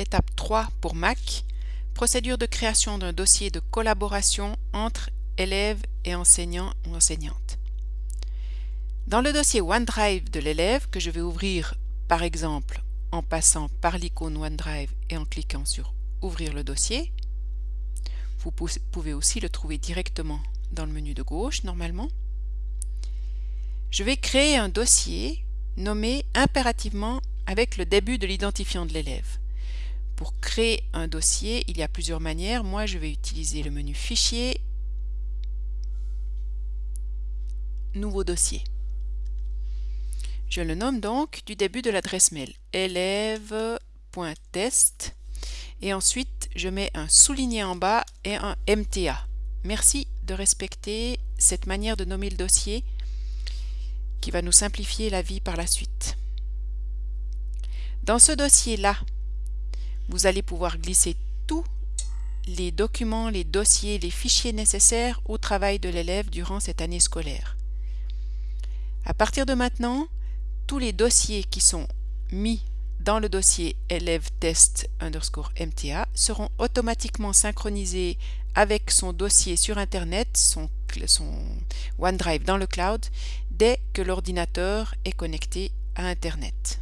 l'étape 3 pour Mac, procédure de création d'un dossier de collaboration entre élèves et enseignants ou enseignantes. Dans le dossier OneDrive de l'élève que je vais ouvrir par exemple en passant par l'icône OneDrive et en cliquant sur Ouvrir le dossier, vous pouvez aussi le trouver directement dans le menu de gauche normalement. Je vais créer un dossier nommé impérativement avec le début de l'identifiant de l'élève. Pour créer un dossier, il y a plusieurs manières. Moi, je vais utiliser le menu Fichier, Nouveau dossier. Je le nomme donc du début de l'adresse mail élève.test et ensuite je mets un souligné en bas et un MTA. Merci de respecter cette manière de nommer le dossier qui va nous simplifier la vie par la suite. Dans ce dossier-là, vous allez pouvoir glisser tous les documents, les dossiers, les fichiers nécessaires au travail de l'élève durant cette année scolaire. À partir de maintenant, tous les dossiers qui sont mis dans le dossier élève test underscore MTA seront automatiquement synchronisés avec son dossier sur Internet, son, son OneDrive dans le cloud, dès que l'ordinateur est connecté à Internet.